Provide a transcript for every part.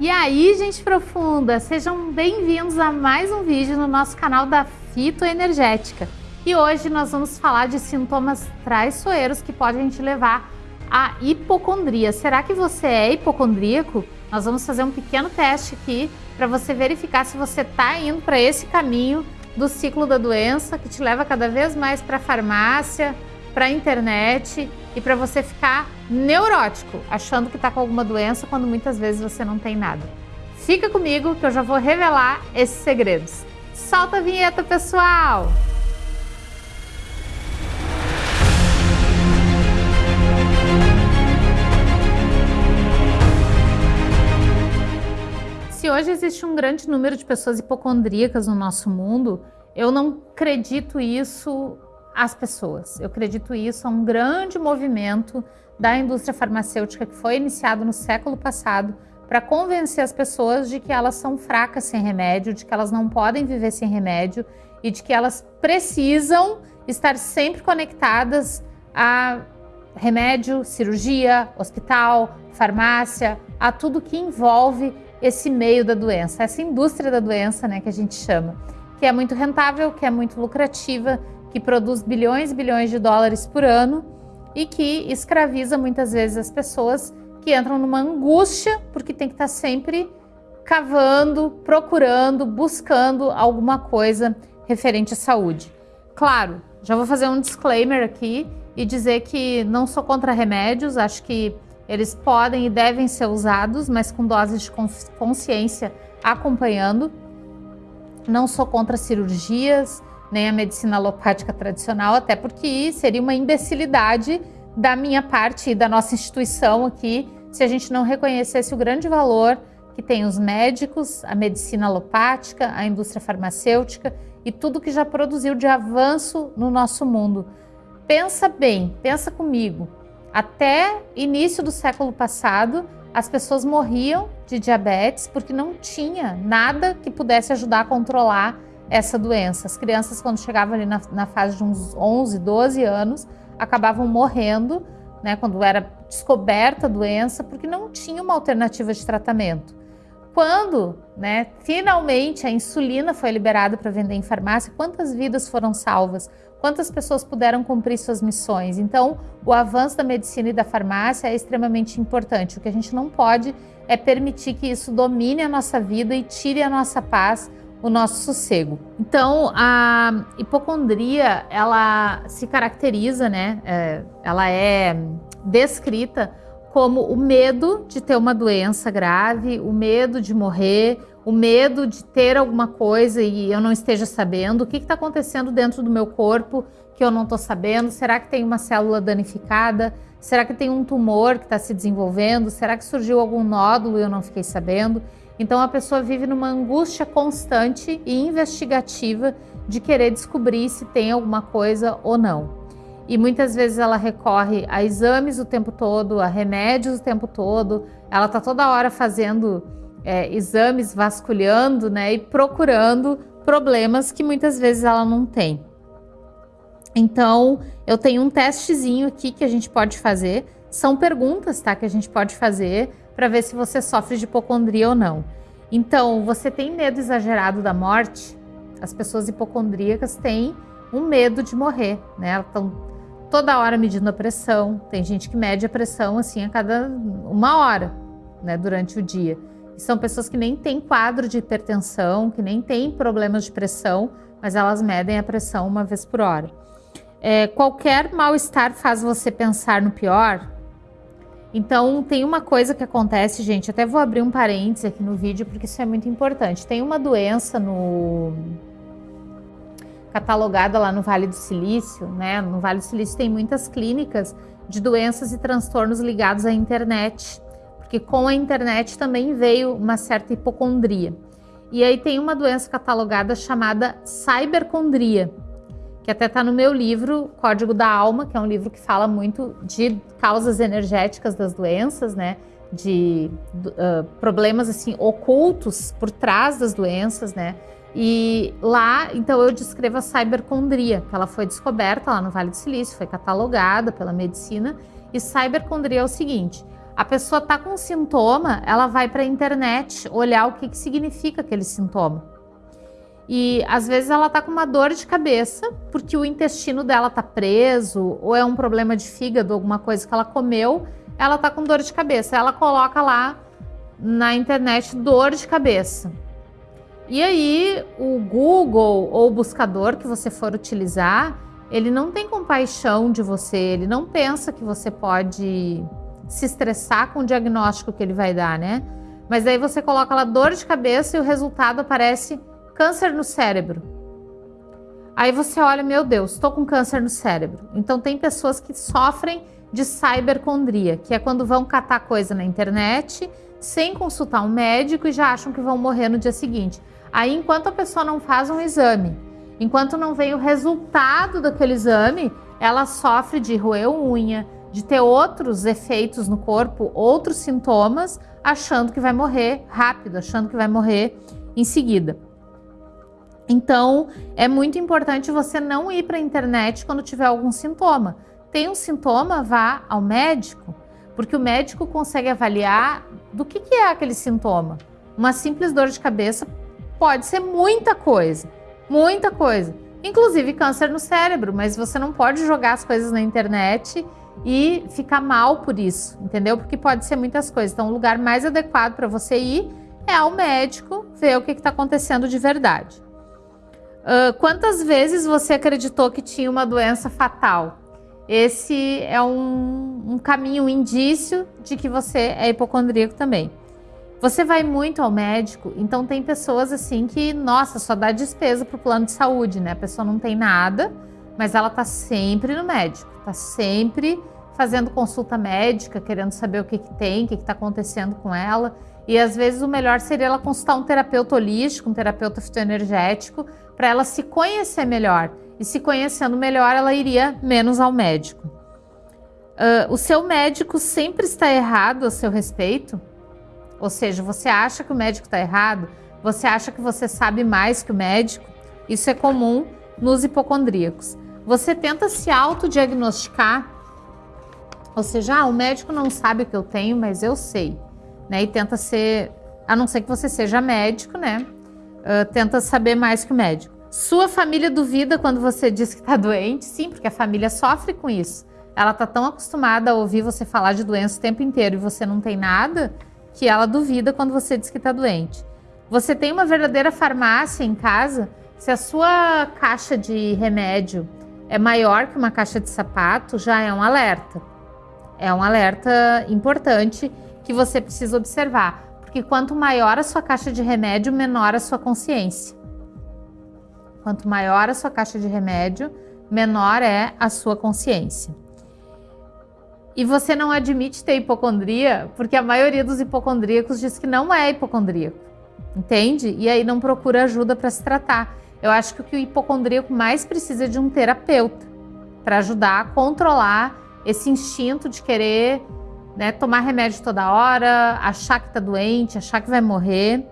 E aí, gente profunda, sejam bem-vindos a mais um vídeo no nosso canal da Fitoenergética. E hoje nós vamos falar de sintomas traiçoeiros que podem te levar à hipocondria. Será que você é hipocondríaco? Nós vamos fazer um pequeno teste aqui para você verificar se você está indo para esse caminho do ciclo da doença que te leva cada vez mais para a farmácia, para a internet e para você ficar neurótico, achando que está com alguma doença quando muitas vezes você não tem nada. Fica comigo que eu já vou revelar esses segredos. Solta a vinheta, pessoal! Se hoje existe um grande número de pessoas hipocondríacas no nosso mundo, eu não acredito isso às pessoas. Eu acredito isso a um grande movimento da indústria farmacêutica que foi iniciado no século passado para convencer as pessoas de que elas são fracas sem remédio, de que elas não podem viver sem remédio e de que elas precisam estar sempre conectadas a remédio, cirurgia, hospital, farmácia, a tudo que envolve esse meio da doença, essa indústria da doença, né, que a gente chama, que é muito rentável, que é muito lucrativa, que produz bilhões e bilhões de dólares por ano e que escraviza muitas vezes as pessoas que entram numa angústia porque tem que estar sempre cavando, procurando, buscando alguma coisa referente à saúde. Claro, já vou fazer um disclaimer aqui e dizer que não sou contra remédios, acho que eles podem e devem ser usados, mas com doses de consciência acompanhando. Não sou contra cirurgias, nem a medicina alopática tradicional, até porque seria uma imbecilidade da minha parte e da nossa instituição aqui se a gente não reconhecesse o grande valor que tem os médicos, a medicina alopática, a indústria farmacêutica e tudo que já produziu de avanço no nosso mundo. Pensa bem, pensa comigo. Até início do século passado, as pessoas morriam de diabetes porque não tinha nada que pudesse ajudar a controlar essa doença. As crianças, quando chegavam ali na, na fase de uns 11, 12 anos, acabavam morrendo, né, quando era descoberta a doença, porque não tinha uma alternativa de tratamento. Quando, né, finalmente a insulina foi liberada para vender em farmácia, quantas vidas foram salvas? Quantas pessoas puderam cumprir suas missões? Então, o avanço da medicina e da farmácia é extremamente importante. O que a gente não pode é permitir que isso domine a nossa vida e tire a nossa paz o nosso sossego. Então, a hipocondria, ela se caracteriza, né? É, ela é descrita como o medo de ter uma doença grave, o medo de morrer, o medo de ter alguma coisa e eu não esteja sabendo, o que está acontecendo dentro do meu corpo que eu não estou sabendo, será que tem uma célula danificada, será que tem um tumor que está se desenvolvendo, será que surgiu algum nódulo e eu não fiquei sabendo? Então a pessoa vive numa angústia constante e investigativa de querer descobrir se tem alguma coisa ou não. E muitas vezes ela recorre a exames o tempo todo, a remédios o tempo todo, ela está toda hora fazendo é, exames, vasculhando né, e procurando problemas que muitas vezes ela não tem. Então, eu tenho um testezinho aqui que a gente pode fazer. São perguntas tá, que a gente pode fazer para ver se você sofre de hipocondria ou não. Então, você tem medo exagerado da morte? As pessoas hipocondríacas têm um medo de morrer, né? Elas estão toda hora medindo a pressão. Tem gente que mede a pressão assim a cada uma hora, né, durante o dia. E são pessoas que nem têm quadro de hipertensão, que nem têm problemas de pressão, mas elas medem a pressão uma vez por hora. É, qualquer mal-estar faz você pensar no pior? Então, tem uma coisa que acontece, gente, até vou abrir um parênteses aqui no vídeo, porque isso é muito importante. Tem uma doença no catalogada lá no Vale do Silício, né? No Vale do Silício tem muitas clínicas de doenças e transtornos ligados à internet, porque com a internet também veio uma certa hipocondria. E aí tem uma doença catalogada chamada cybercondria, que até está no meu livro Código da Alma, que é um livro que fala muito de causas energéticas das doenças, né? De uh, problemas assim ocultos por trás das doenças, né? E lá, então, eu descrevo a cybercondria, que ela foi descoberta lá no Vale do Silício, foi catalogada pela medicina. E cybercondria é o seguinte: A pessoa tá com um sintoma, ela vai para a internet olhar o que, que significa aquele sintoma. E às vezes ela tá com uma dor de cabeça porque o intestino dela tá preso ou é um problema de fígado, alguma coisa que ela comeu, ela tá com dor de cabeça. Ela coloca lá na internet dor de cabeça. E aí o Google ou o buscador que você for utilizar, ele não tem compaixão de você, ele não pensa que você pode se estressar com o diagnóstico que ele vai dar, né? Mas aí você coloca lá dor de cabeça e o resultado aparece câncer no cérebro. Aí você olha, meu Deus, estou com câncer no cérebro. Então tem pessoas que sofrem de cybercondria, que é quando vão catar coisa na internet sem consultar um médico e já acham que vão morrer no dia seguinte. Aí, enquanto a pessoa não faz um exame, enquanto não vem o resultado daquele exame, ela sofre de roer unha, de ter outros efeitos no corpo, outros sintomas, achando que vai morrer rápido, achando que vai morrer em seguida. Então, é muito importante você não ir para a internet quando tiver algum sintoma. Tem um sintoma, vá ao médico, porque o médico consegue avaliar do que, que é aquele sintoma. Uma simples dor de cabeça pode ser muita coisa, muita coisa, inclusive câncer no cérebro, mas você não pode jogar as coisas na internet e ficar mal por isso, entendeu? Porque pode ser muitas coisas. Então, o lugar mais adequado para você ir é ao médico ver o que está acontecendo de verdade. Uh, quantas vezes você acreditou que tinha uma doença fatal? Esse é um, um caminho, um indício de que você é hipocondríaco também. Você vai muito ao médico, então tem pessoas assim que, nossa, só dá despesa para o plano de saúde, né? A pessoa não tem nada, mas ela tá sempre no médico, tá sempre fazendo consulta médica, querendo saber o que, que tem, o que está acontecendo com ela. E às vezes o melhor seria ela consultar um terapeuta holístico, um terapeuta fitoenergético, para ela se conhecer melhor. E se conhecendo melhor, ela iria menos ao médico. Uh, o seu médico sempre está errado a seu respeito? Ou seja, você acha que o médico está errado? Você acha que você sabe mais que o médico? Isso é comum nos hipocondríacos. Você tenta se autodiagnosticar, ou seja, ah, o médico não sabe o que eu tenho, mas eu sei, né? E tenta ser, a não ser que você seja médico, né? Uh, tenta saber mais que o médico. Sua família duvida quando você diz que está doente? Sim, porque a família sofre com isso. Ela está tão acostumada a ouvir você falar de doença o tempo inteiro e você não tem nada, que ela duvida quando você diz que está doente. Você tem uma verdadeira farmácia em casa? Se a sua caixa de remédio é maior que uma caixa de sapato, já é um alerta. É um alerta importante que você precisa observar. Porque quanto maior a sua caixa de remédio, menor a sua consciência. Quanto maior a sua caixa de remédio, menor é a sua consciência. E você não admite ter hipocondria, porque a maioria dos hipocondríacos diz que não é hipocondríaco. Entende? E aí não procura ajuda para se tratar. Eu acho que o que o hipocondríaco mais precisa é de um terapeuta para ajudar a controlar esse instinto de querer né? Tomar remédio toda hora, achar que tá doente, achar que vai morrer.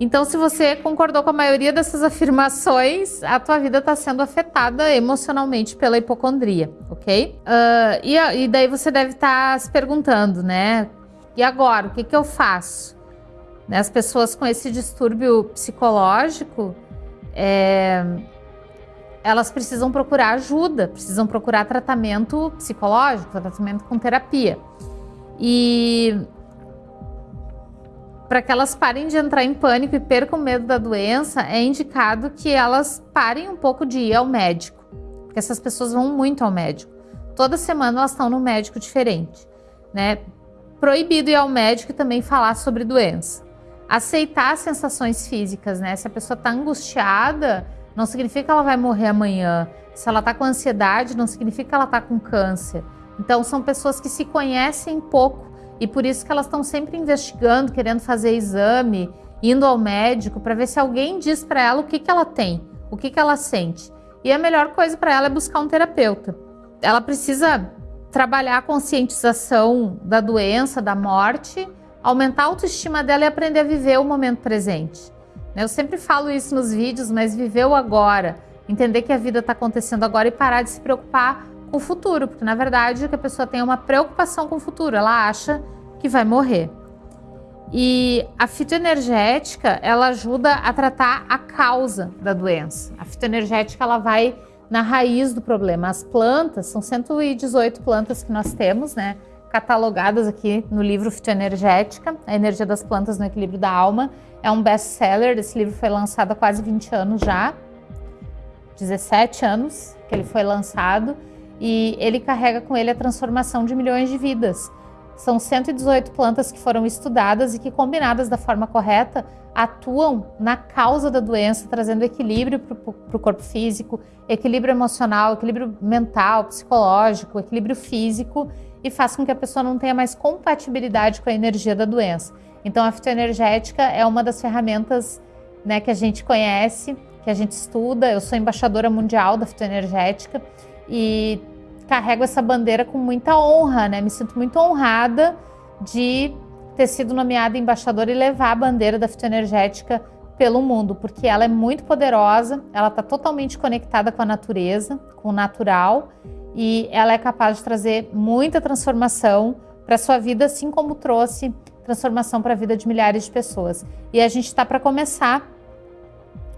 Então, se você concordou com a maioria dessas afirmações, a tua vida está sendo afetada emocionalmente pela hipocondria, ok? Uh, e, e, daí você deve estar tá se perguntando, né? E agora, o que, que eu faço? Né, as pessoas com esse distúrbio psicológico, é, elas precisam procurar ajuda, precisam procurar tratamento psicológico, tratamento com terapia. E para que elas parem de entrar em pânico e percam medo da doença, é indicado que elas parem um pouco de ir ao médico, porque essas pessoas vão muito ao médico. Toda semana elas estão num médico diferente, né? Proibido ir ao médico e também falar sobre doença. Aceitar as sensações físicas, né? Se a pessoa está angustiada, não significa que ela vai morrer amanhã. Se ela está com ansiedade, não significa que ela está com câncer. Então, são pessoas que se conhecem pouco e por isso que elas estão sempre investigando, querendo fazer exame, indo ao médico para ver se alguém diz para ela o que, que ela tem, o que, que ela sente. E a melhor coisa para ela é buscar um terapeuta. Ela precisa trabalhar a conscientização da doença, da morte, aumentar a autoestima dela e aprender a viver o momento presente. Né? Eu sempre falo isso nos vídeos, mas viver o agora, entender que a vida está acontecendo agora e parar de se preocupar com o futuro, porque na verdade que a pessoa tem uma preocupação com o futuro, ela acha que vai morrer. E a fitoenergética, ela ajuda a tratar a causa da doença. A fitoenergética, ela vai na raiz do problema. As plantas, são 118 plantas que nós temos, né? Catalogadas aqui no livro Fitoenergética, A Energia das Plantas no Equilíbrio da Alma. É um best-seller, esse livro foi lançado há quase 20 anos já. 17 anos que ele foi lançado. E ele carrega com ele a transformação de milhões de vidas. São 118 plantas que foram estudadas e que, combinadas da forma correta, atuam na causa da doença, trazendo equilíbrio para o corpo físico, equilíbrio emocional, equilíbrio mental, psicológico, equilíbrio físico e faz com que a pessoa não tenha mais compatibilidade com a energia da doença. Então, a fitoenergética é uma das ferramentas né, que a gente conhece, que a gente estuda. Eu sou embaixadora mundial da fitoenergética e carrego essa bandeira com muita honra, né? Me sinto muito honrada de ter sido nomeada embaixadora e levar a bandeira da fitoenergética pelo mundo, porque ela é muito poderosa, ela está totalmente conectada com a natureza, com o natural, e ela é capaz de trazer muita transformação para a sua vida, assim como trouxe transformação para a vida de milhares de pessoas. E a gente está para começar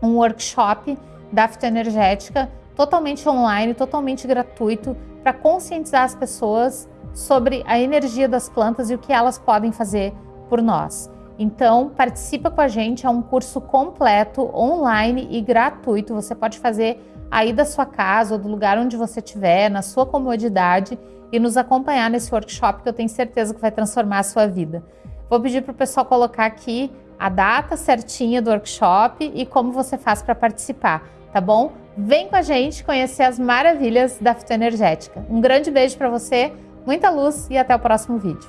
um workshop da fitoenergética totalmente online, totalmente gratuito, para conscientizar as pessoas sobre a energia das plantas e o que elas podem fazer por nós. Então, participa com a gente, é um curso completo, online e gratuito. Você pode fazer aí da sua casa ou do lugar onde você estiver, na sua comodidade e nos acompanhar nesse workshop que eu tenho certeza que vai transformar a sua vida. Vou pedir para o pessoal colocar aqui a data certinha do workshop e como você faz para participar, tá bom? Vem com a gente conhecer as maravilhas da fitoenergética. Um grande beijo para você, muita luz e até o próximo vídeo.